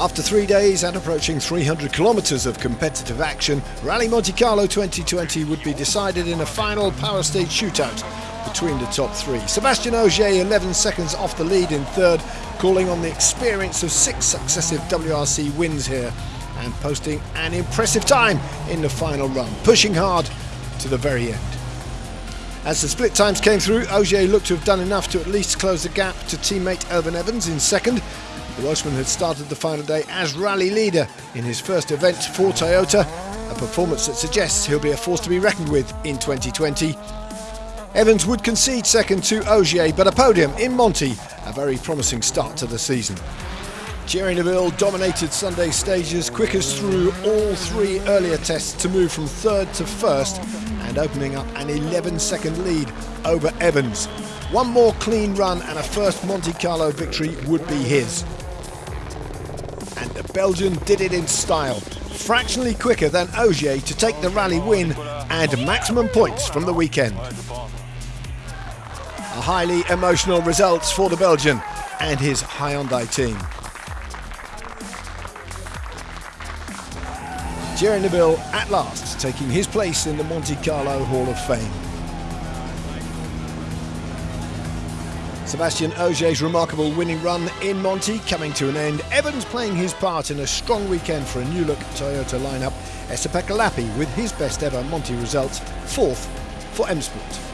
After three days and approaching 300 kilometres of competitive action, Rally Monte Carlo 2020 would be decided in a final power stage shootout between the top three. Sebastien Ogier 11 seconds off the lead in third, calling on the experience of six successive WRC wins here and posting an impressive time in the final run, pushing hard to the very end. As the split times came through, Ogier looked to have done enough to at least close the gap to teammate Elfyn Evans in second. The Welshman had started the final day as rally leader in his first event for Toyota, a performance that suggests he'll be a force to be reckoned with in 2020. Evans would concede second to Ogier, but a podium in Monty, a very promising start to the season. Thierry Neuville dominated Sunday's stages, quickest through all three earlier tests to move from third to first and opening up an 11 second lead over Evans. One more clean run and a first Monte Carlo victory would be his. And the Belgian did it in style, fractionally quicker than Ogier to take the rally win and maximum points from the weekend. A highly emotional results for the Belgian and his Hyundai team. Thierry Neuville at last taking his place in the Monte Carlo Hall of Fame. Sebastien Ogier's remarkable winning run in Monty coming to an end. Evans playing his part in a strong weekend for a new look Toyota lineup. Esapekka Lappi with his best ever Monty result, fourth for M Sport.